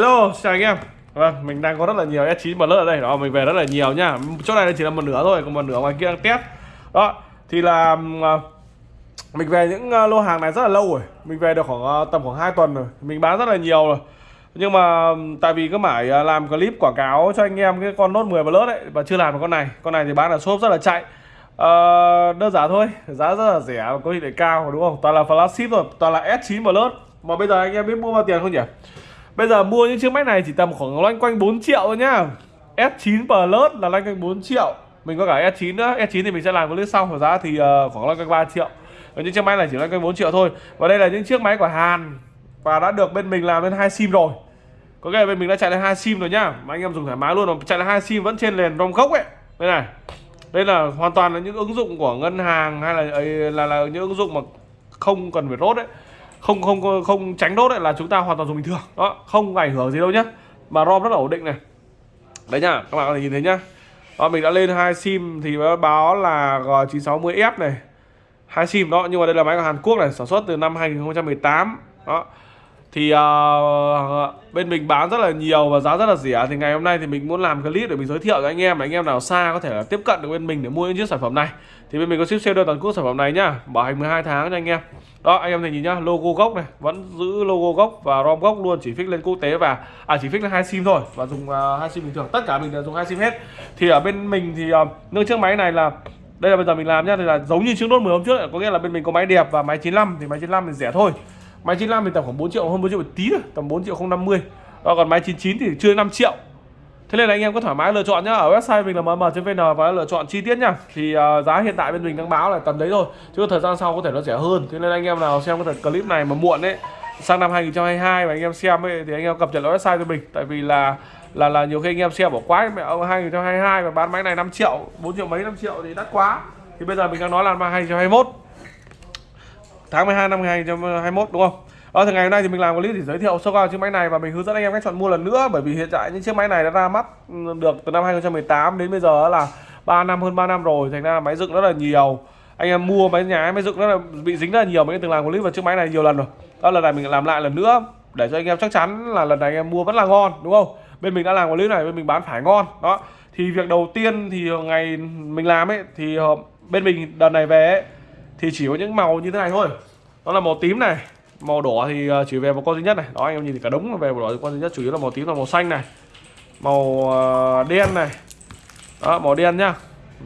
Hello, chào anh em. Vâng, mình đang có rất là nhiều S9 Plus ở đây. Đó, mình về rất là nhiều nhá Chỗ này chỉ là một nửa thôi, còn một nửa ngoài kia đang test. Đó, thì là à, Mình về những à, lô hàng này rất là lâu rồi. Mình về được khoảng à, tầm khoảng 2 tuần rồi. Mình bán rất là nhiều rồi. Nhưng mà tại vì cứ mãi làm clip quảng cáo cho anh em cái con Note 10 Plus đấy và chưa làm được con này. Con này thì bán là shop rất là chạy. Uh, đơn giản thôi. Giá rất là rẻ và có thể lại cao đúng không? Toàn là flagship rồi toàn là S9 Plus. Mà bây giờ anh em biết mua bao tiền không nhỉ? Bây giờ mua những chiếc máy này chỉ tầm khoảng loanh quanh 4 triệu thôi nhá. S9 Plus là loanh quanh 4 triệu. Mình có cả S9 nữa. S9 thì mình sẽ làm clip sau. Và giá thì uh, khoảng loanh quanh 3 triệu. Và những chiếc máy này chỉ loanh quanh 4 triệu thôi. Và đây là những chiếc máy của Hàn. Và đã được bên mình làm lên hai sim rồi. Có nghĩa là bên mình đã chạy lên hai sim rồi nhá. Mà anh em dùng thoải mái luôn mà chạy lên hai sim vẫn trên nền ROM gốc ấy. Đây này. Đây là hoàn toàn là những ứng dụng của ngân hàng hay là là, là, là những ứng dụng mà không cần phải rốt đấy không không không tránh đốt là chúng ta hoàn toàn dùng bình thường. Đó không ảnh hưởng gì đâu nhá. Mà rom rất là ổn định này. Đấy nhá các bạn có thể nhìn thấy nhá. Đó, mình đã lên hai sim thì báo là G960F này. Hai sim đó nhưng mà đây là máy của Hàn Quốc này sản xuất từ năm 2018 đó thì uh, bên mình bán rất là nhiều và giá rất là rẻ. Thì ngày hôm nay thì mình muốn làm clip để mình giới thiệu cho anh em anh em nào xa có thể là tiếp cận được bên mình để mua những chiếc sản phẩm này. Thì bên mình có ship sale đơn toàn quốc sản phẩm này nhá. Bảo hành 12 tháng cho anh em. Đó anh em này nhìn nhá logo gốc này vẫn giữ logo gốc và rom gốc luôn chỉ fix lên quốc tế và à chỉ fix lên hai sim thôi và dùng uh, hai sim bình thường. Tất cả mình đều dùng hai sim hết. Thì ở bên mình thì à, uh, nâng chiếc máy này là đây là bây giờ mình làm nhá thì là giống như chiếc nốt 10 hôm trước có nghĩa là bên mình có máy đẹp và máy 95 thì máy 95 thì rẻ thôi. Máy 95 thì tầm khoảng 4 triệu hơn 4 triệu một tí thôi Tầm 4 triệu 050 và Còn máy 99 thì chưa 5 triệu. Thế nên là anh em có thoải mái lựa chọn nhá. Ở website mình là mm.vn và lựa chọn chi tiết nhá. Thì uh, giá hiện tại bên mình đang báo là tầm đấy thôi Chứ thời gian sau có thể nó rẻ hơn. Thế nên anh em nào xem cái clip này mà muộn ấy Sang năm 2022 mà anh em xem ấy Thì anh em cập nhật website cho mình. Tại vì là là là nhiều khi anh em xem bỏ quá mẹ ông 2022 mà bán máy này 5 triệu 4 triệu mấy 5 triệu thì đắt quá. Thì bây giờ mình đang nói là năm 2021 tháng 12 năm 2021 đúng không? Ờ, thì ngày hôm nay thì mình làm clip để giới thiệu sơ qua chiếc máy này và mình hướng dẫn anh em cách chọn mua lần nữa. Bởi vì hiện tại những chiếc máy này đã ra mắt ừ, được từ năm 2018 đến bây giờ là 3 năm hơn 3 năm rồi. Thành ra máy dựng rất là nhiều. Anh em mua máy nhà máy dựng rất là bị dính rất là nhiều mình từng làm clip vào chiếc máy này nhiều lần rồi. Đó lần này mình làm lại lần nữa để cho anh em chắc chắn là lần này anh em mua vẫn là ngon đúng không? Bên mình đã làm clip này bên mình bán phải ngon. Đó thì việc đầu tiên thì ngày mình làm ấy thì ờ, bên mình đợt này về ấy, thì chỉ có những màu như thế này thôi. Đó là màu tím này. Màu đỏ thì à, chỉ về một con duy nhất này. Đó anh em nhìn thì cả đống về một đỏ con duy nhất chủ yếu là màu tím và màu xanh này. Màu à, đen này. Đó màu đen nhá.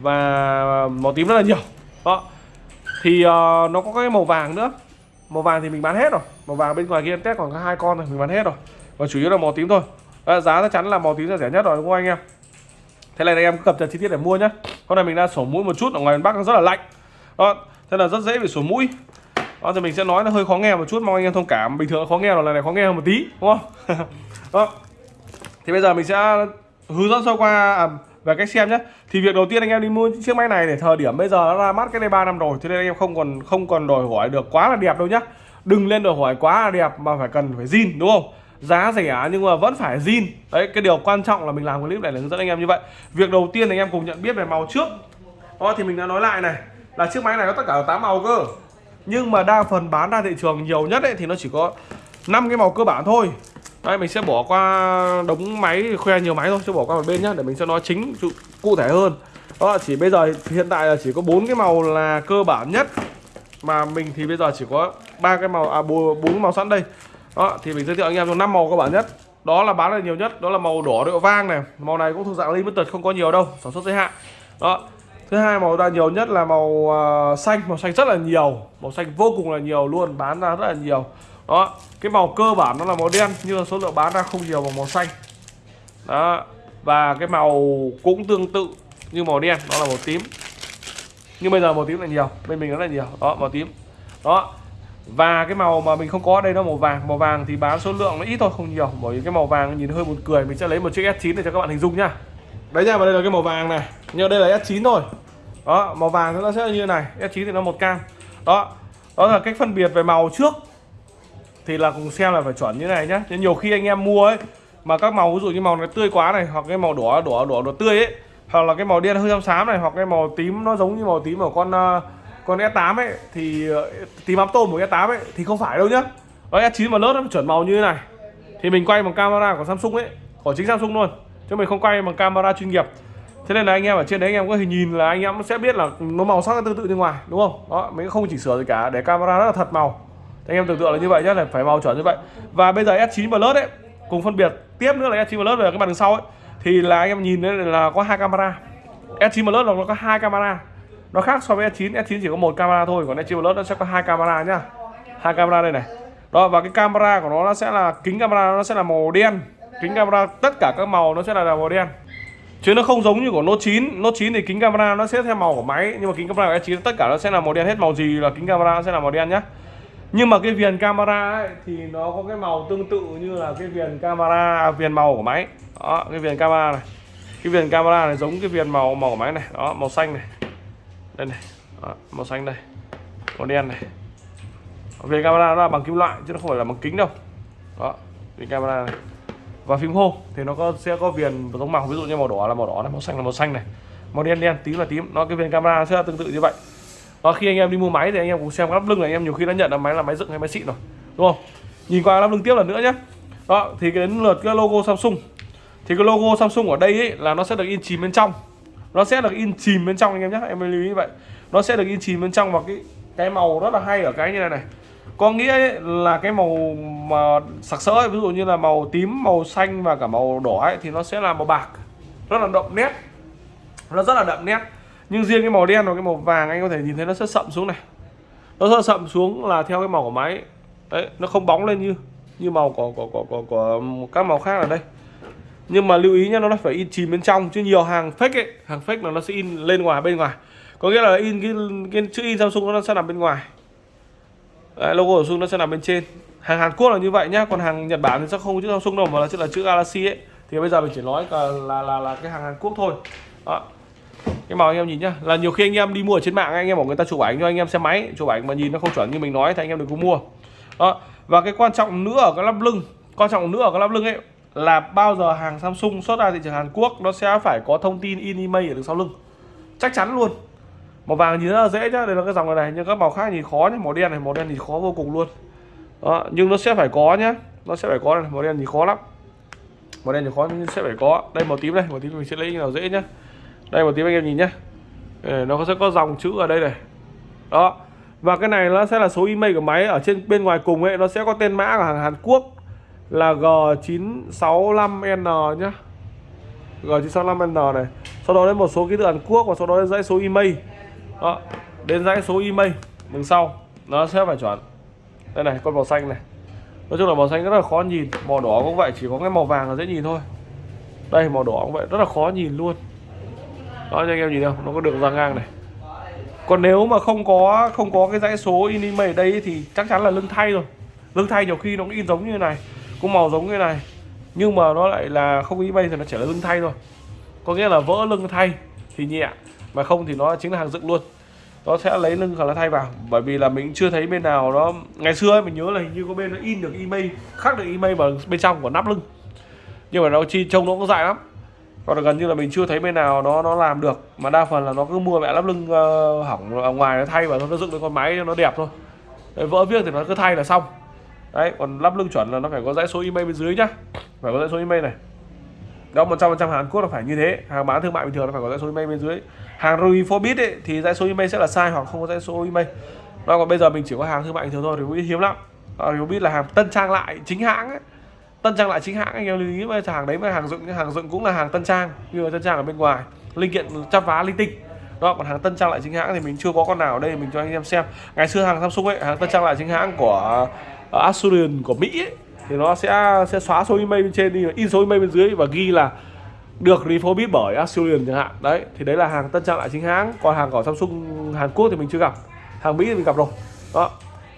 Và màu tím rất là nhiều. Đó. Thì uh, nó có cái màu vàng nữa. Màu vàng thì mình bán hết rồi. Màu vàng bên ngoài kia test còn có hai con rồi mình bán hết rồi. Và chủ yếu là màu tím thôi. Đó, giá chắc chắn là màu tím là rẻ nhất rồi đúng không anh em? Thế này anh em cập nhật chi tiết để mua nhá. Con này mình đang sổ mũi một chút ở ngoài bắc nó rất là lạnh. Đó thế là rất dễ bị sổ mũi. Đó thì mình sẽ nói nó hơi khó nghe một chút mong anh em thông cảm. Bình thường khó nghe là lần này khó nghe hơn một tí đúng không? Đó. Thì bây giờ mình sẽ hướng dẫn sơ qua à, về cách xem nhé. Thì việc đầu tiên anh em đi mua chiếc máy này để thời điểm bây giờ nó ra mắt cái đây 3 năm rồi cho nên anh em không còn không còn đòi hỏi được quá là đẹp đâu nhá. Đừng lên đòi hỏi quá là đẹp mà phải cần phải zin đúng không? Giá rẻ nhưng mà vẫn phải zin. Đấy cái điều quan trọng là mình làm clip này là hướng dẫn anh em như vậy. Việc đầu tiên anh em cùng nhận biết về màu trước. Đó thì mình đã nói lại này là chiếc máy này có tất cả 8 màu cơ. Nhưng mà đa phần bán ra thị trường nhiều nhất ấy, thì nó chỉ có 5 cái màu cơ bản thôi. Đây mình sẽ bỏ qua đống máy, khoe nhiều máy thôi chứ bỏ qua một bên nhá, để mình sẽ nói chính cụ thể hơn. Đó, chỉ bây giờ hiện tại là chỉ có bốn cái màu là cơ bản nhất. Mà mình thì bây giờ chỉ có ba cái màu à bốn màu sẵn đây. Đó, thì mình giới thiệu anh em cho năm màu cơ bản nhất. Đó là bán được nhiều nhất, đó là màu đỏ độ vang này. Màu này cũng thuộc dạng limited, không có nhiều đâu, sản xuất giới hạn. Đó thứ hai màu ra nhiều nhất là màu uh, xanh. Màu xanh rất là nhiều. Màu xanh vô cùng là nhiều luôn bán ra rất là nhiều. Đó cái màu cơ bản nó là màu đen nhưng số lượng bán ra không nhiều bằng màu xanh. Đó và cái màu cũng tương tự như màu đen đó là màu tím. Nhưng bây giờ màu tím là nhiều bên mình rất là nhiều. Đó màu tím. Đó và cái màu mà mình không có ở đây nó màu vàng. Màu vàng thì bán số lượng nó ít thôi không nhiều. Bởi vì cái màu vàng nhìn hơi buồn cười. Mình sẽ lấy một chiếc S9 để cho các bạn hình dung nhá đấy nha, và đây là cái màu vàng này. Nhưng đây là S9 thôi. Đó, màu vàng nó sẽ như này S9 thì nó một cam. Đó đó là cách phân biệt về màu trước. Thì là cùng xem là phải chuẩn như này nhá. Nhưng nhiều khi anh em mua ấy, mà các màu, ví dụ như màu này tươi quá này, hoặc cái màu đỏ đỏ đỏ đỏ tươi ấy, hoặc là cái màu đen hơi xám xám này, hoặc cái màu tím, nó giống như màu tím của con ờ, con S8 ấy, thì ờ, tím ám tôm của S8 ấy, thì không phải đâu nhá. Đó S9 mà lớp nó chuẩn màu như thế này. Thì mình quay bằng camera của Samsung ấy, của chính Samsung luôn chứ mình không quay bằng camera chuyên nghiệp. Thế nên là anh em ở trên đấy anh em có thể nhìn là anh em sẽ biết là nó màu sắc tương tự như ngoài, đúng không? Đó, mình không chỉnh sửa gì cả, để camera rất là thật màu. Thì anh em tưởng tượng là như vậy nhé là phải màu chuẩn như vậy. Và bây giờ S9 Plus ấy, cùng phân biệt tiếp nữa là S9 Plus về cái mặt đằng sau ấy, thì là anh em nhìn đấy là có hai camera. S9 Plus là nó có hai camera. Nó khác so với S9 S9 chỉ có một camera thôi, còn S9 Plus nó sẽ có hai camera nhá. Hai camera đây này. Đó, và cái camera của nó nó sẽ là, kính camera nó sẽ là màu đen kính camera tất cả các màu nó sẽ là màu đen. Chứ nó không giống như của Note 9 Note 9 thì kính camera nó sẽ theo màu của máy nhưng mà kính camera của S9 tất cả nó sẽ là màu đen hết. Màu gì là kính camera nó sẽ là màu đen nhá. Nhưng mà cái viền camera ấy, thì nó có cái màu tương tự như là cái viền camera à, viền màu của máy. Đó cái viền camera này. Cái viền camera này giống cái viền màu màu của máy này. Đó màu xanh này. Đây này. Đó, màu xanh đây. Màu đen này. Viền camera nó là bằng kim loại chứ nó không phải là bằng kính đâu. Đó viền camera này và phím hô thì nó có sẽ có viền giống màu. Ví dụ như màu đỏ là màu đỏ này màu xanh là màu xanh này. Màu đen đen tím là tím. Nó cái viền camera sẽ là tương tự như vậy. Và khi anh em đi mua máy thì anh em cũng xem lắp lưng này. Anh em nhiều khi đã nhận là máy là máy dựng hay máy xịn rồi. Đúng không? Nhìn qua lắp lưng tiếp lần nữa nhé. Đó thì cái đến lượt cái logo Samsung. Thì cái logo Samsung ở đây ấy, là nó sẽ được in chìm bên trong. Nó sẽ được in chìm bên trong anh em nhé. Em lưu ý như vậy. Nó sẽ được in chìm bên trong và cái cái màu rất là hay ở cái như này này có nghĩa ấy, là cái màu mà sặc sỡ ấy, ví dụ như là màu tím màu xanh và cả màu đỏ ấy, thì nó sẽ là màu bạc. Rất là đậm nét. Nó rất là đậm nét. Nhưng riêng cái màu đen và cái màu vàng anh có thể nhìn thấy nó sẽ sậm xuống này. Nó sẽ sậm xuống là theo cái màu của máy. Đấy nó không bóng lên như như màu của của của của, của các màu khác ở đây. Nhưng mà lưu ý nhá nó phải in chìm bên trong chứ nhiều hàng fake ấy hàng fake là nó sẽ in lên ngoài bên ngoài. Có nghĩa là in cái, cái chữ in Samsung nó sẽ nằm bên ngoài. Đấy, logo của Samsung nó sẽ nằm bên trên. Hàng Hàn Quốc là như vậy nhá còn hàng Nhật Bản thì sẽ không chữ Samsung đâu mà là chữ là chữ Galaxy ấy. Thì bây giờ mình chỉ nói là là là, là cái hàng Hàn Quốc thôi. Đó. Cái màu anh em nhìn nhá là nhiều khi anh em đi mua ở trên mạng anh em bảo người ta chụp ảnh cho anh em xem máy chụp ảnh mà nhìn nó không chuẩn như mình nói thì anh em đừng có mua. Đó. Và cái quan trọng nữa ở cái lắp lưng quan trọng nữa ở cái lắp lưng ấy là bao giờ hàng Samsung xuất ra thị trường Hàn Quốc nó sẽ phải có thông tin in email ở đằng sau lưng. Chắc chắn luôn màu vàng nhìn rất là dễ nhá đây là cái dòng này, này nhưng các màu khác nhìn khó nhá màu đen này màu đen thì khó vô cùng luôn. Đó nhưng nó sẽ phải có nhá nó sẽ phải có này màu đen thì khó lắm. Màu đen thì khó nhưng sẽ phải có. Đây màu tím đây màu tím mình sẽ lấy nào dễ nhá. Đây màu tím anh em nhìn nhá. Nó sẽ có dòng chữ ở đây này. Đó và cái này nó sẽ là số email của máy. Ở trên bên ngoài cùng ấy nó sẽ có tên mã của hàng Hàn Quốc là G965N nhá. G965N này. Sau đó đến một số ký tự Hàn Quốc và sau đó đến dãy số email đó, đến dãy số email đằng sau. Nó sẽ phải chuẩn đây này, con màu xanh này. Nói chung là màu xanh rất là khó nhìn. Màu đỏ cũng vậy, chỉ có cái màu vàng là dễ nhìn thôi. Đây, màu đỏ cũng vậy, rất là khó nhìn luôn. Đó, cho anh em nhìn không nó có đường ra ngang này. Còn nếu mà không có không có cái dãy số in email ở đây thì chắc chắn là lưng thay rồi. Lưng thay nhiều khi nó cũng in giống như thế này, cũng màu giống như thế này. Nhưng mà nó lại là không in email thì nó chỉ là lưng thay thôi. Có nghĩa là vỡ lưng thay thì nhẹ mà không thì nó chính là hàng dựng luôn. Nó sẽ lấy lưng hoặc là thay vào. Bởi vì là mình chưa thấy bên nào nó ngày xưa ấy, mình nhớ là hình như có bên nó in được email khắc được email vào bên trong của nắp lưng. Nhưng mà nó chi trông nó cũng dài lắm. Còn gần như là mình chưa thấy bên nào nó nó làm được. Mà đa phần là nó cứ mua mẹ lắp lưng uh, hỏng ở ngoài nó thay và nó dựng lên con máy cho nó đẹp thôi. Đấy, vỡ viết thì nó cứ thay là xong. Đấy còn lắp lưng chuẩn là nó phải có dãy số email bên dưới nhá. Phải có dãy số email này đó một trăm phần trăm Hàn Quốc là phải như thế. Hàng bán thương mại bình thường là phải có dãy số email bên dưới. Hàng Refobit ấy thì dãy số email sẽ là sai hoặc không có dãy số email. Đó còn bây giờ mình chỉ có hàng thương mại bình thường thôi thì hiếm lắm. Refobit là hàng tân trang lại chính hãng ấy. Tân trang lại chính hãng anh em lưu ý với hàng đấy mà hàng dựng hàng dựng cũng là hàng tân trang như là tân trang ở bên ngoài. Linh kiện chắp vá linh tinh. Đó còn hàng tân trang lại chính hãng thì mình chưa có con nào ở đây mình cho anh em xem. Ngày xưa hàng Samsung ấy hàng tân trang lại chính hãng của uh, Asurion của Mỹ ấy, thì nó sẽ sẽ xóa số email bên trên đi in số email bên dưới và ghi là được refurbished bởi Asurion chẳng hạn. Đấy thì đấy là hàng tân trang lại chính hãng. Còn hàng của Samsung Hàn Quốc thì mình chưa gặp. Hàng Mỹ thì mình gặp rồi. Đó.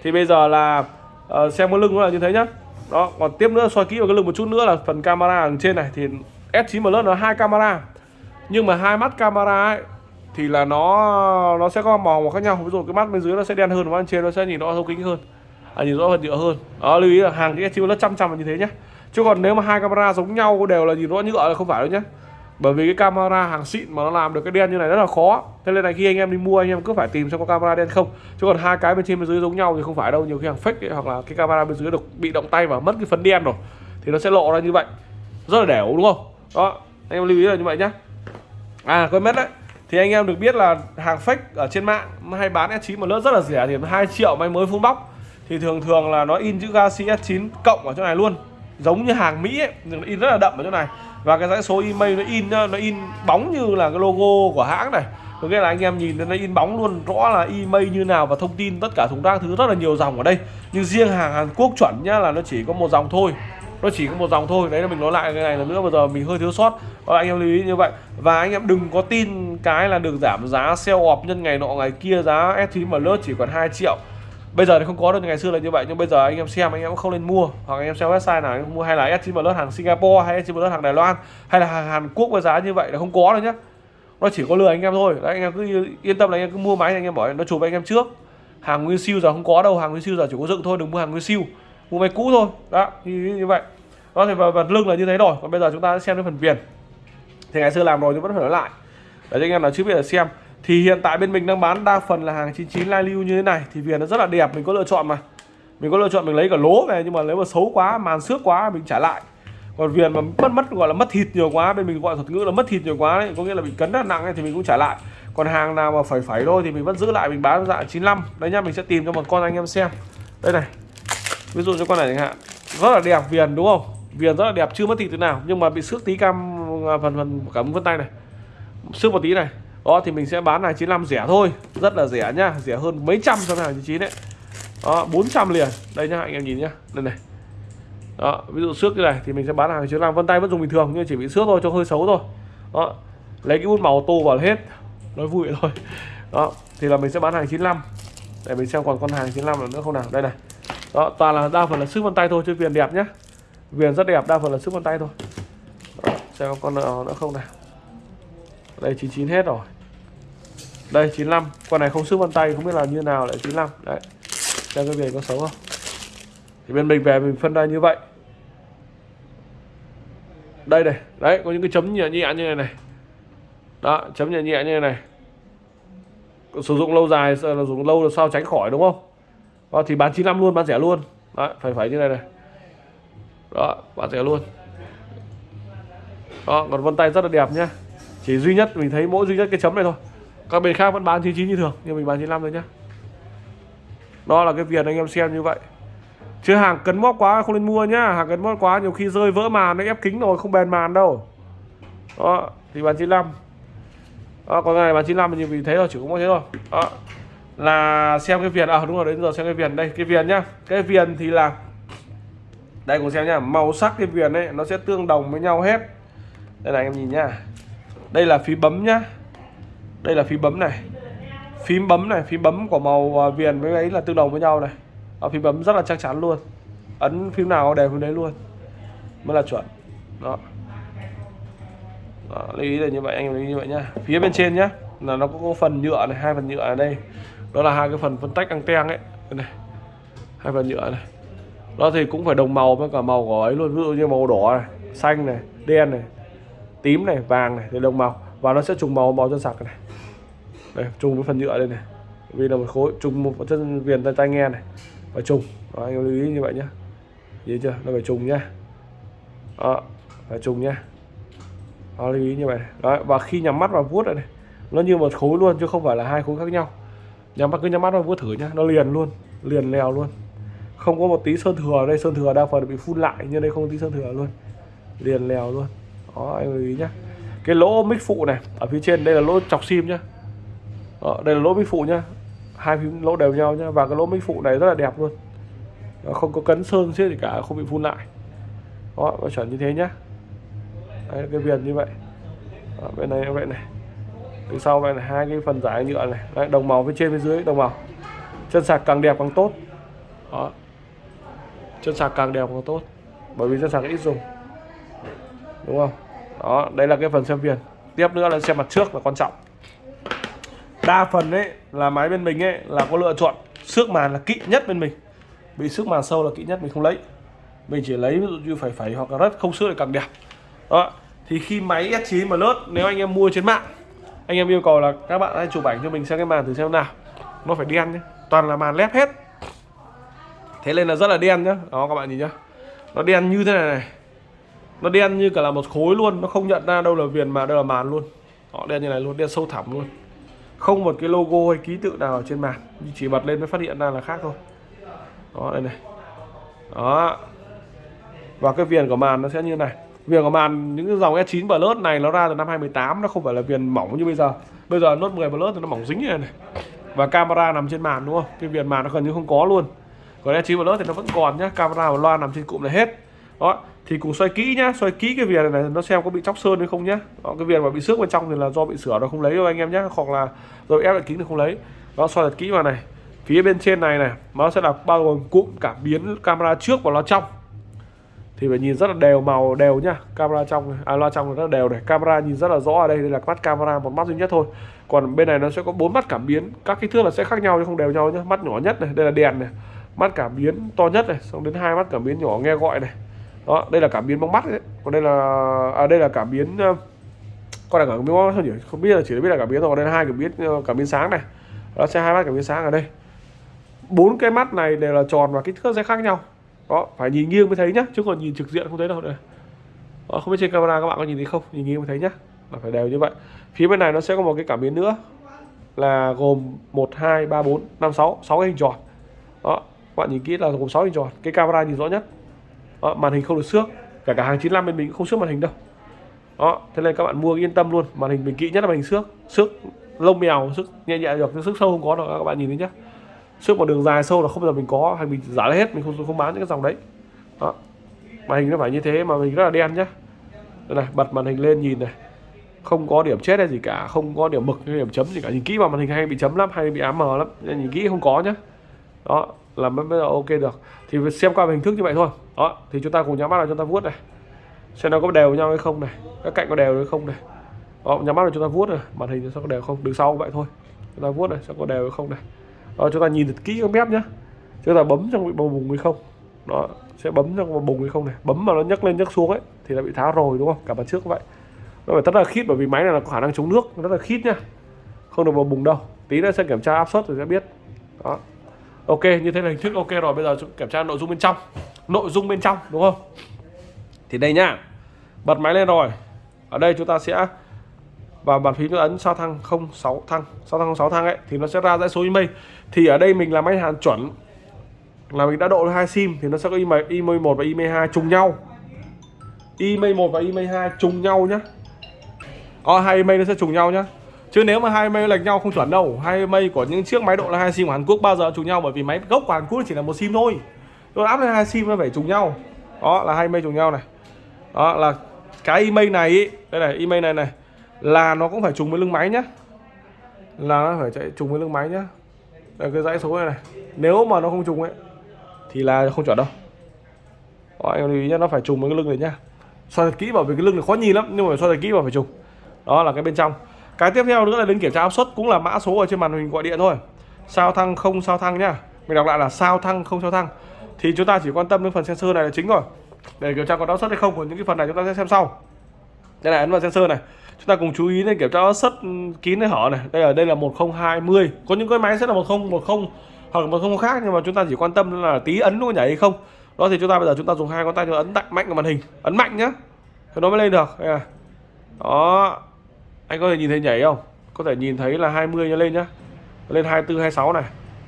Thì bây giờ là uh, xem cái lưng nó là như thế nhá. Đó còn tiếp nữa soi kỹ vào cái lưng một chút nữa là phần camera ở trên này. Thì S9 Plus nó hai camera. Nhưng mà hai mắt camera ấy thì là nó nó sẽ có màu khác nhau. Ví dụ cái mắt bên dưới nó sẽ đen hơn và bên trên nó sẽ nhìn rõ thấu kính hơn à, nhìn rõ hơn nhựa hơn. Đó lưu ý là hàng cái S9 Plus trăm trăm là như thế nhé chứ còn nếu mà hai camera giống nhau đều là nhìn rõ nhựa là không phải đâu nhé bởi vì cái camera hàng xịn mà nó làm được cái đen như này rất là khó. Thế nên là khi anh em đi mua anh em cứ phải tìm xem có camera đen không. Chứ còn hai cái bên trên bên dưới giống nhau thì không phải đâu. Nhiều khi hàng fake ấy, hoặc là cái camera bên dưới được bị động tay và mất cái phấn đen rồi thì nó sẽ lộ ra như vậy. Rất là đẻo đúng không? Đó anh em lưu ý là như vậy nhá. À quên mất đấy. Thì anh em được biết là hàng fake ở trên mạng hay bán S9 mà lớp rất là rẻ thì 2 triệu may mới full box thì thường thường là nó in chữ Galaxy S9 cộng ở chỗ này luôn. Giống như hàng Mỹ ấy, nó in rất là đậm ở chỗ này. Và cái dãy số email nó in nó in bóng như là cái logo của hãng này. Có nghĩa là anh em nhìn nó in bóng luôn rõ là email như nào và thông tin tất cả thùng rác thứ rất là nhiều dòng ở đây. Nhưng riêng hàng Hàn Quốc chuẩn nhá là nó chỉ có một dòng thôi. Nó chỉ có một dòng thôi. Đấy là mình nói lại cái này là nữa bây giờ mình hơi thiếu sót. Đó anh em lưu ý như vậy. Và anh em đừng có tin cái là được giảm giá sale off nhân ngày nọ ngày kia giá S9 mà lớp chỉ còn 2 triệu bây giờ thì không có được ngày xưa là như vậy nhưng bây giờ anh em xem anh em cũng không nên mua hoặc anh em xem website nào anh em mua hay là S9 Plus hàng Singapore hay S9 Plus hàng Đài Loan hay là hàng Hàn Quốc với giá như vậy là không có đâu nhá nó chỉ có lừa anh em thôi đấy anh em cứ yên tâm là anh em cứ mua máy anh em bỏ nó chụp anh em trước hàng nguyên siêu giờ không có đâu hàng nguyên siêu giờ chỉ có dựng thôi đừng mua hàng nguyên siêu mua máy cũ thôi đó như, như vậy đó thì và, và lưng là như thế rồi còn bây giờ chúng ta sẽ xem cái phần viền thì ngày xưa làm rồi nhưng vẫn phải nói lại để cho anh em nào chưa biết là xem thì hiện tại bên mình đang bán đa phần là hàng 99 lai lưu như thế này. Thì viền nó rất là đẹp mình có lựa chọn mà. Mình có lựa chọn mình lấy cả lố về nhưng mà nếu mà xấu quá màn xước quá mình trả lại. Còn viền mà mất mất gọi là mất thịt nhiều quá bên mình gọi thuật ngữ là mất thịt nhiều quá đấy có nghĩa là bị cấn rất nặng ấy, thì mình cũng trả lại. Còn hàng nào mà phải phải thôi thì mình vẫn giữ lại mình bán dạng 95 đấy nhá mình sẽ tìm cho một con anh em xem. Đây này ví dụ cho con này chẳng hạn. Rất là đẹp viền đúng không? Viền rất là đẹp chưa mất thịt thế nào nhưng mà bị xước tí cam à, phần phần cả vân tay này. Xước một tí này đó thì mình sẽ bán hàng 95 rẻ thôi. Rất là rẻ nhá rẻ hơn mấy trăm so với hàng 99 đấy đó 400 liền. Đây nhá anh em nhìn nhá. Đây này. Đó ví dụ xước như này thì mình sẽ bán hàng 95 vân tay vẫn dùng bình thường nhưng chỉ bị xước thôi cho hơi xấu thôi. Đó lấy cái bút màu tô vào hết. Nói vui thôi. Đó thì là mình sẽ bán hàng 95 để mình xem còn con hàng 95 nữa không nào? Đây này. Đó toàn là đa phần là sức vân tay thôi chứ viền đẹp nhá. Viền rất đẹp đa phần là sức vân tay thôi. Đó, xem con nào nữa không nào? Đây 99 hết rồi đây 95 con này không sức vân tay không biết là như nào lại 95 đấy. Xem cái về có xấu không? Thì bên mình về mình phân ra như vậy. Đây này. Đấy có những cái chấm nhẹ nhẹ như này này. Đó chấm nhẹ nhẹ như này này. Sử dụng lâu dài là dùng lâu là sao tránh khỏi đúng không? Đó, thì bán 95 luôn bán rẻ luôn. Đấy, phải phải như này này. Đó bán rẻ luôn. Đó còn vân tay rất là đẹp nhá. Chỉ duy nhất mình thấy mỗi duy nhất cái chấm này thôi các bên khác vẫn bán 99 như thường, nhưng mình bán 95 thôi nhá. Đó là cái viền anh em xem như vậy. Chứ hàng cấn móc quá không nên mua nhá. Hàng cấn móc quá nhiều khi rơi vỡ màn nó ép kính rồi, không bền màn đâu. Đó, thì bán 95 đó còn này bán 95 thì vì thế rồi chỉ có mỗi thế thôi. Đó, là xem cái viền à đúng rồi, đến giờ xem cái viền đây, cái viền nhá. Cái viền thì là, đây cùng xem nhá, màu sắc cái viền ấy, nó sẽ tương đồng với nhau hết. Đây này anh em nhìn nhá. Đây là phí bấm nhá đây là phím bấm này. Phím bấm này phím bấm của màu à, viền với ấy là tương đồng với nhau này. Ở phím bấm rất là chắc chắn luôn. Ấn phím nào đều phím đấy luôn. Mới là chuẩn. Đó. Đó, lưu ý là như vậy anh em lưu ý như vậy nhá. Phía bên trên nhá là nó có, có phần nhựa này hai phần nhựa ở đây. Đó là hai cái phần phân tách anten ấy. Đây này hai phần nhựa này. Đó thì cũng phải đồng màu với cả màu của ấy luôn. Ví dụ như màu đỏ này xanh này đen này tím này vàng này thì đồng màu. Và nó sẽ trùng màu màu chân sạc này đây chung với phần nhựa đây này. Vì là một khối chung một chân viền tay tai nghe này. Và chung đó, anh em lưu ý như vậy nhá. Nhớ chưa? Nó phải chung nhá. Đó phải chung nhá. Đó, lưu ý như vậy đó và khi nhắm mắt vào vuốt này, này nó như một khối luôn chứ không phải là hai khối khác nhau. Nhắm mắt cứ nhắm mắt vào vuốt thử nhá nó liền luôn liền lèo luôn. Không có một tí sơn thừa đây sơn thừa đa phần bị phun lại nhưng đây không có tí sơn thừa luôn. Liền lèo luôn. Đó anh lưu ý nhá. Cái lỗ mic phụ này ở phía trên đây là lỗ chọc sim nhá đó, đây là lỗ bích phụ nhá. Hai phím lỗ đều nhau nhá. Và cái lỗ bích phụ này rất là đẹp luôn. Đó, không có cấn sơn xếp gì cả không bị phun lại. Đó và chuẩn như thế nhá. Đây, cái viền như vậy. Đó, bên này như vậy này. Từ sau vậy này hai cái phần giải nhựa này. Đấy, đồng màu phía trên phía dưới đồng màu. Chân sạc càng đẹp càng tốt. Đó. Chân sạc càng đẹp càng tốt. Bởi vì chân sạc ít dùng. Đúng không? Đó đây là cái phần xem viền. Tiếp nữa là xem mặt trước là quan trọng đa phần ấy là máy bên mình ấy là có lựa chọn xước màn là kỵ nhất bên mình. Bị xước màn sâu là kỵ nhất mình không lấy. Mình chỉ lấy ví dụ như phải phải hoặc là rất không xước thì càng đẹp. Đó. Thì khi máy S9 mà lướt, nếu anh em mua trên mạng, anh em yêu cầu là các bạn hãy chụp ảnh cho mình xem cái màn thử xem nào. Nó phải đen nhé toàn là màn lép hết. Thế nên là rất là đen nhá. Đó, các bạn nhìn nhá. Nó đen như thế này này. Nó đen như cả là một khối luôn, nó không nhận ra đâu là viền mà đâu là màn luôn. Họ đen như này luôn, đen sâu thẳm luôn không một cái logo hay ký tự nào ở trên màn chỉ bật lên mới phát hiện ra là khác thôi. Đó đây này. Đó. Và cái viền của màn nó sẽ như này. Viền của màn những cái dòng S9 Plus này nó ra từ năm 2018 nó không phải là viền mỏng như bây giờ. Bây giờ Note 10 Plus thì nó mỏng dính như này, này. Và camera nằm trên màn đúng không? Cái viền màn nó gần như không có luôn. Còn S9 Plus thì nó vẫn còn nhá camera và loa nằm trên cụm này hết. Đó thì cùng xoay kỹ nhá xoay kỹ cái viền này, nó xem có bị chóc sơn hay không nhá. Đó, cái viền mà bị xước bên trong thì là do bị sửa nó không lấy đâu anh em nhé hoặc là rồi ép lại kính thì không lấy. Nó xoay thật kỹ vào này. Phía bên trên này này nó sẽ là bao gồm cụm cảm biến camera trước và loa trong. Thì phải nhìn rất là đều màu đều nhá camera trong à loa trong rất là đều này. Camera nhìn rất là rõ ở đây đây là mắt camera một mắt duy nhất thôi. Còn bên này nó sẽ có bốn mắt cảm biến. Các kích thước là sẽ khác nhau chứ không đều nhau nhá. Mắt nhỏ nhất này đây là đèn này. Mắt cảm biến to nhất này xong đến hai mắt cảm biến nhỏ nghe gọi này đó đây là cảm biến bóng mắt đấy còn đây là à đây là cảm biến ờ, con này cảm biến bóng mắt nhỉ? Không biết là chỉ biết là cảm biến thôi còn đây là hai cảm biến ờ, cảm biến sáng này. Nó sẽ hai mắt cảm biến sáng ở đây. Bốn cái mắt này đều là tròn và kích thước sẽ khác nhau. Đó phải nhìn nghiêng mới thấy nhá chứ còn nhìn trực diện không thấy đâu đây đó, không biết trên camera các bạn có nhìn thấy không? Nhìn nghiêng mới thấy nhá. Là phải đều như vậy. Phía bên này nó sẽ có một cái cảm biến nữa là gồm 1 2 3 4 5 6 6 cái hình tròn. Đó các bạn nhìn kỹ là gồm 6 hình tròn. Cái camera nhìn rõ nhất đó, màn hình không được xước. Cả cả hàng 95 bên mình cũng không xước màn hình đâu. Đó thế nên các bạn mua yên tâm luôn. Màn hình mình kỹ nhất là màn hình xước. Xước lông mèo xước nhẹ nhẹ được xước sâu không có đâu các bạn nhìn thấy nhá. Xước một đường dài sâu là không bao giờ mình có hay mình giả hết mình không không bán những cái dòng đấy. Đó màn hình nó phải như thế mà mình rất là đen nhá. Đây này bật màn hình lên nhìn này. Không có điểm chết hay gì cả không có điểm mực hay điểm chấm gì cả. Nhìn kỹ vào màn hình hay bị chấm lắm hay bị ám mờ lắm nhìn kỹ không có nhá. Đó là mới bây giờ ok được. Thì xem qua hình thức như vậy thôi. Đó thì chúng ta cùng nhắm mắt vào chúng ta vuốt này. Xem nó có đều nhau hay không này. Các cạnh có đều hay không này. Đó, nhắm mắt là chúng ta vuốt này. Màn hình sẽ có đều không? Đứng sau cũng vậy thôi. Chúng ta vuốt này sẽ có đều hay không này. Đó, chúng ta nhìn thật kỹ các mép nhá. Chúng ta bấm trong bị bầu bùng hay không. Đó sẽ bấm trong bầu bùng hay không này. Bấm mà nó nhấc lên nhấc xuống ấy thì đã bị tháo rồi đúng không? Cả bàn trước cũng vậy. Nó phải rất là khít bởi vì máy này là có khả năng chống nước. Rất là khít nhá. Không được bầu bùng đâu. Tí nữa sẽ kiểm tra áp suất rồi sẽ biết. Đó ok như thế là hình thức ok rồi. Bây giờ chúng kiểm tra nội dung bên trong. Nội dung bên trong đúng không? Thì đây nhá. Bật máy lên rồi. Ở đây chúng ta sẽ và bàn phím ấn sao thăng 06 thăng. Sao thăng 06 thăng ấy thì nó sẽ ra dãy số email. Thì ở đây mình làm máy hàn chuẩn. Là mình đã độ hai sim thì nó sẽ có email email 1 và email 2 trùng nhau. Email 1 và email 2 trùng nhau nhá. Ờ, hai email nó sẽ trùng nhau nhá chứ nếu mà hai mây lệch nhau không chuẩn đâu. Hai mây của những chiếc máy độ là hai sim của Hàn Quốc bao giờ trùng nhau bởi vì máy gốc của Hàn Quốc chỉ là một sim thôi. Tôi áp lên hai sim nó phải trùng nhau. Đó là hai mây trùng nhau này. Đó là cái email này ý, đây này email này này. Là nó cũng phải trùng với lưng máy nhá. Là nó phải chạy trùng với lưng máy nhá. Đây, cái dãy số này này. Nếu mà nó không trùng ấy thì là không chuẩn đâu. Đó, anh lưu ý nhá nó phải trùng với cái lưng này nhá. Soi thật kỹ bảo vì cái lưng này khó nhìn lắm nhưng mà soi thật kỹ bảo phải trùng đó là cái bên trong cái tiếp theo nữa là đến kiểm tra áp suất, cũng là mã số ở trên màn hình gọi điện thôi. Sao thăng không, sao thăng nhá. Mình đọc lại là sao thăng không, sao thăng. Thì chúng ta chỉ quan tâm đến phần sensor này là chính rồi. Để kiểm tra có áp suất hay không, còn những cái phần này chúng ta sẽ xem sau. Đây là ấn vào sensor này. Chúng ta cùng chú ý đến kiểm tra áp suất kín hay hở này. Đây là đây là 1020 có những cái máy sẽ là 1010 hoặc là 10 khác, nhưng mà chúng ta chỉ quan tâm là tí ấn nó nhảy hay không. Đó, thì chúng ta bây giờ chúng ta dùng hai ngón tay ấn mạnh mạnh vào màn hình. Ấn mạnh nhá. Thì nó mới lên được. Đây là. đó anh có thể nhìn thấy nhảy không? Có thể nhìn thấy là 20 lên nhá. Lên 24 26 này.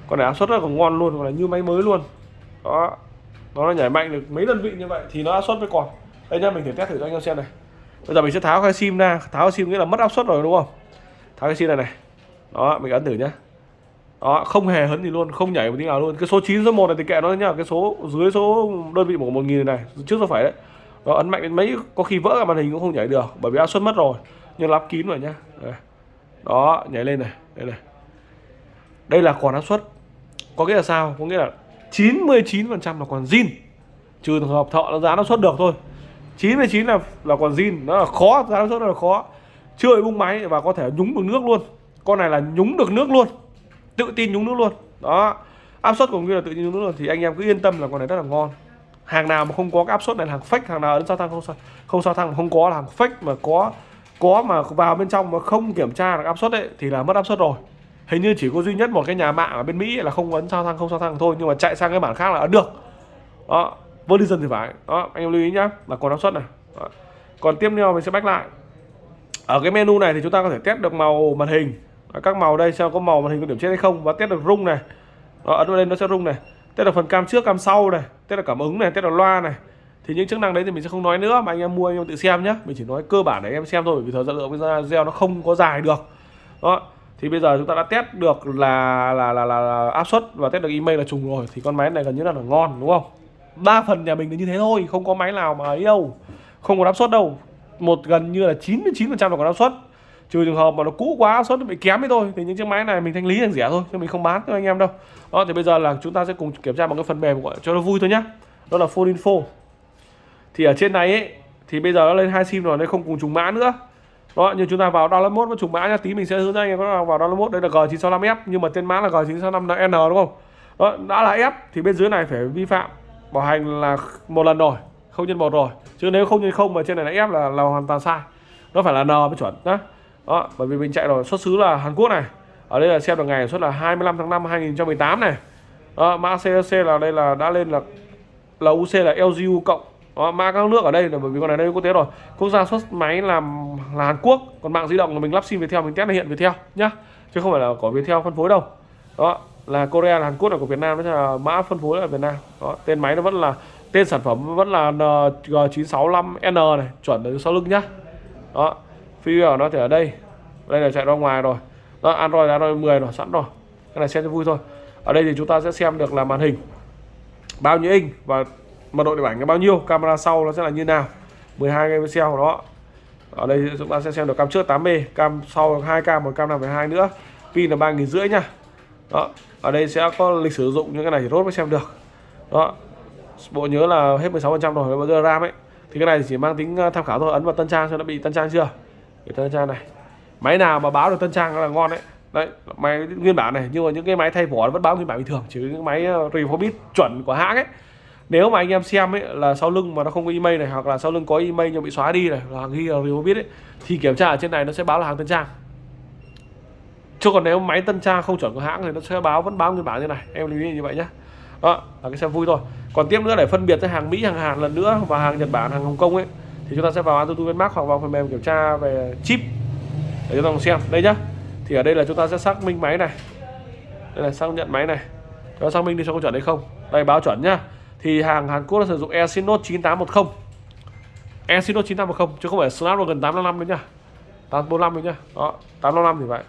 Còn này áp suất rất là ngon luôn còn là như máy mới luôn. Đó. Nó nhảy mạnh được mấy đơn vị như vậy thì nó áp suất với còn. Đây nhá, mình thử test thử cho anh em xem này. Bây giờ mình sẽ tháo cái sim ra. Tháo cái sim nghĩa là mất áp suất rồi, đúng không? Tháo cái sim này này. Đó, mình ấn thử nhá. Đó, không hề hấn gì luôn, không nhảy một tí nào luôn. Cái số 9 số 1 này thì kệ nó nhá. Cái số dưới số đơn vị của một nghìn này, trước số phải đấy. Nó ấn mạnh đến mấy, có khi vỡ cả màn hình cũng không nhảy được, bởi vì áp suất mất rồi nhưng lắp kín rồi nhá. Đó, nhảy lên này. Đây này. Đây là còn áp suất. Có nghĩa là sao? Có nghĩa là 99% là còn zin. Trừ trường hợp thợ nó giá nó xuất được thôi. 99 là là còn zin. Nó là khó, giá nó xuất là khó. Chưa bị bung máy và có thể nhúng được nước luôn. Con này là nhúng được nước luôn. Tự tin nhúng nước luôn. Đó. Áp suất cũng như là tự nhiên nhúng nước luôn. Thì anh em cứ yên tâm là con này rất là ngon. Hàng nào mà không có cái áp suất này là hàng fake, hàng nào đến sao thăng không sao không sao thăng, không có là hàng fake mà có có mà vào bên trong mà không kiểm tra được áp suất ấy thì là mất áp suất rồi. Hình như chỉ có duy nhất một cái nhà mạng ở bên Mỹ là không ấn sao thăng không sao thăng thôi nhưng mà chạy sang cái bản khác là ấn được. Đó Verizon thì phải. Đó anh em lưu ý nhá là còn áp suất này. Đó. còn tiếp theo mình sẽ back lại. Ở cái menu này thì chúng ta có thể test được màu màn hình. Các màu đây xem có màu màn hình có điểm chết hay không và test được rung này. Đó, ấn vào đây nó sẽ rung này. Test được phần cam trước cam sau này. Test được cảm ứng này test được loa này thì những chức năng đấy thì mình sẽ không nói nữa mà anh em mua anh em tự xem nhé mình chỉ nói cơ bản để em xem thôi vì thời gian lượng video nó không có dài được. Đó. Thì bây giờ chúng ta đã test được là là là, là, là áp suất và test được email là trùng rồi. Thì con máy này gần như là, là ngon đúng không? Đa phần nhà mình là như thế thôi không có máy nào mà ấy đâu. Không có áp suất đâu. Một gần như là 99 phần trăm là có áp suất. Trừ trường hợp mà nó cũ quá áp suất bị kém ấy thôi thì những chiếc máy này mình thanh lý hàng rẻ thôi chứ mình không bán cho anh em đâu. Đó thì bây giờ là chúng ta sẽ cùng kiểm tra bằng cái phần mềm gọi cho nó vui thôi nhá. Đó là phone info thì ở trên này ấy thì bây giờ nó lên hai sim rồi nên không cùng trùng mã nữa. Đó như chúng ta vào download mode và trùng mã nha tí mình sẽ hướng dẫn anh em có vào download mode đây là G965F nhưng mà tên mã là G965N đúng không? Đó đã là F thì bên dưới này phải vi phạm. Bảo hành là một lần rồi không nhân một rồi. Chứ nếu không nhân không mà trên này là F là là hoàn toàn sai. Nó phải là N mới chuẩn đó đó bởi vì mình chạy rồi xuất xứ là Hàn Quốc này. Ở đây là xem được ngày xuất là 25 tháng 5 2018 này. Đó, mã CC là đây là đã lên là là UC là LGU cộng Ờ, đó, mã các nước ở đây là bởi vì con này đây quốc tế rồi. Quốc gia xuất máy làm là Hàn Quốc còn mạng di động là mình lắp sim Viettel mình test là hiện Viettel nhá. Chứ không phải là có Viettel phân phối đâu. Đó là Korea là Hàn Quốc là của Việt Nam đó là mã phân phối là Việt Nam. Đó tên máy nó vẫn là tên sản phẩm vẫn là ờ, G965N này chuẩn ở sau lưng nhá. Đó firmware nó thì ở đây. Đây là chạy ra ngoài rồi. Đó Android Android 10 rồi sẵn rồi. Cái này xem cho vui thôi. Ở đây thì chúng ta sẽ xem được là màn hình. Bao nhiêu inch và mật độ điện ảnh là bao nhiêu? Camera sau nó sẽ là như nào? 12 megapixel đó ở đây chúng ta sẽ xem được cam trước 8B cam sau 2K một cam 5,2 nữa. Pin là ba nghìn rưỡi nha. Đó ở đây sẽ có lịch sử dụng những cái này thì rốt mới xem được. Đó bộ nhớ là hết 16 phần trăm rồi bây giờ ram ấy. Thì cái này chỉ mang tính ờ, tham khảo thôi ấn vào tân trang xem nó bị tân trang chưa? Cái tân trang này. Máy nào mà báo được tân trang là ngon đấy. Đấy máy nguyên bản này nhưng mà những cái máy thay vỏ vẫn báo nguyên bản bình thường chứ những máy ờ, chuẩn của hãng ấy nếu mà anh em xem ấy, là sau lưng mà nó không có email này, hoặc là sau lưng có email nhưng bị xóa đi này là ghi là biết ấy, thì kiểm tra ở trên này nó sẽ báo là hàng tân trang. Chứ còn nếu máy tân trang không chuẩn của hãng thì nó sẽ báo, vẫn báo nguyên bản như này, em lưu ý như vậy nhé đó, là cái xem vui thôi. Còn tiếp nữa, để phân biệt giữa hàng Mỹ, hàng Hàn lần nữa và hàng Nhật Bản, hàng Hồng Kông ấy, thì chúng ta sẽ vào Antutu Benmark hoặc vào phần mềm kiểm tra về chip để chúng ta cùng xem. Đây nhá. Thì ở đây là chúng ta sẽ xác minh máy này. Đây là xác nhận máy này. Chúng ta xác minh đi cho có chuẩn hay không. Đây, báo chuẩn nhá thì hàng Hàn Quốc là sử dụng Exynos 9810 Exynos 9810 chứ không phải Snapdragon 855 nữa nhá 845 nữa nhá đó 855 thì vậy.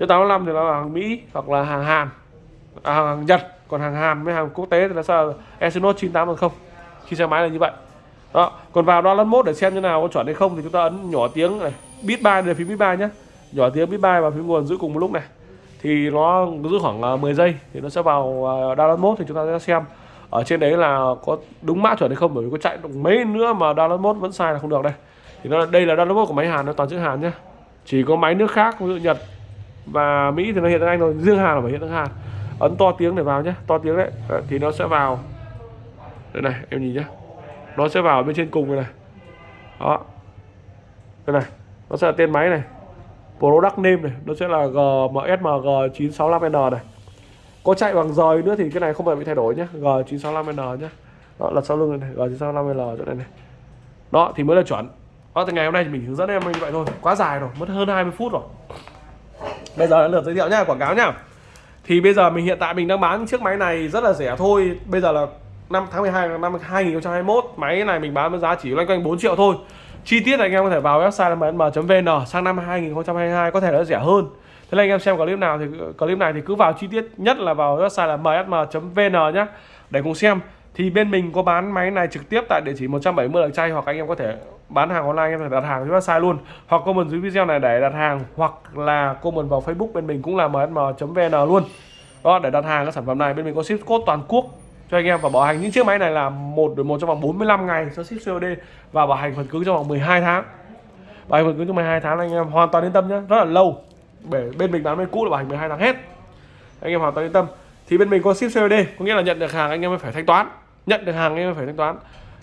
Chứ 855 thì là hàng Mỹ hoặc là hàng Hàn à, hàng Nhật. Còn hàng Hàn với hàng quốc tế thì là sao? Exynos 9810 khi xe máy là như vậy. Đó còn vào download mode để xem như nào có chuẩn hay không thì chúng ta ấn nhỏ tiếng này. Bit ba là phím bit ba nhé nhỏ tiếng bit ba và phím nguồn giữ cùng một lúc này. Thì nó giữ khoảng à, 10 giây thì nó sẽ vào uh, download mode thì chúng ta sẽ xem ở trên đấy là có đúng mã chuẩn hay không? Bởi vì có chạy được mấy nữa mà download mode vẫn sai là không được đây. Thì nó đây là download mode của máy Hàn nó toàn chữ Hàn nhé chỉ có máy nước khác ví dụ Nhật và Mỹ thì nó hiện tiếng Anh rồi riêng Hàn là phải hiện tiếng Hàn. Ấn to tiếng để vào nhé to tiếng đấy. Thì nó sẽ vào. Đây này em nhìn nhé nó sẽ vào bên trên cùng này, này. Đó. Đây này nó sẽ là tên máy này. Product name này nó sẽ là GMSMG 965N này có chạy bằng rời nữa thì cái này không phải bị thay đổi nhé G965N nhé đó là sau lưng này G965L chỗ này này. Đó, thì mới là chuẩn. Đó thì ngày hôm nay thì mình hướng dẫn em như vậy thôi. Quá dài rồi, mất hơn 20 phút rồi. Bây giờ là lượt giới thiệu nhá, quảng cáo nhá. Thì bây giờ mình, hiện tại mình đang bán chiếc máy này rất là rẻ thôi. Bây giờ là năm, tháng 12 năm 2021 máy này mình bán với giá chỉ loanh quanh 4 triệu thôi. Chi tiết anh em có thể vào website mm.vn sang năm 2022 có thể nó rẻ hơn thế là anh em xem clip nào thì, clip này thì cứ vào chi tiết nhất là vào website là msm.vn nhé để cùng xem. Thì bên mình có bán máy này trực tiếp tại địa chỉ 170 Làng Chay hoặc anh em có thể bán hàng online, anh em thể đặt hàng trên website luôn. Hoặc comment dưới video này để đặt hàng, hoặc là comment vào Facebook bên mình cũng là msm.vn luôn. Đó, để đặt hàng các sản phẩm này, bên mình có ship code toàn quốc cho anh em và bảo hành. Những chiếc máy này là một đổi một trong vòng 45 ngày cho ship COD và bảo hành phần cứng trong vòng 12 tháng. Bảo hành phần cứng trong 12 tháng, anh em hoàn toàn yên tâm nhé rất là lâu bên mình bán bên cũ là bảo hành 12 tháng hết. Anh em hoàn toàn yên tâm. Thì bên mình có ship COD có nghĩa là nhận được hàng anh em mới phải thanh toán. Nhận được hàng anh em mới phải thanh toán.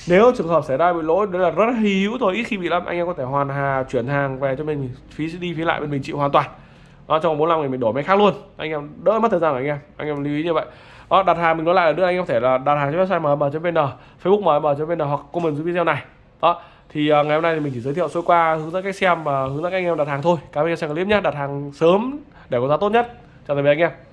Nếu trường hợp xảy ra bị lỗi đấy là rất hy hữu thôi, ít khi bị lắm. Anh em có thể hoàn hà, chuyển hàng về cho mình, phí đi, phí lại, bên mình chịu hoàn toàn. Đó, trong 45 ngày mình đổi máy khác luôn. Anh em đỡ mất thời gian của anh em. Anh em lưu ý như vậy. Đó, đặt hàng mình nói lại là nữa, anh em có thể là đặt hàng trên website mm.vn facebook mm.vn hoặc comment dưới video này. Đó thì uh, ngày hôm nay thì mình chỉ giới thiệu sơ qua hướng dẫn cách xem và hướng dẫn các anh em đặt hàng thôi. Cảm ơn anh em xem clip nhé. Đặt hàng sớm để có giá tốt nhất. Chào tạm biệt anh em.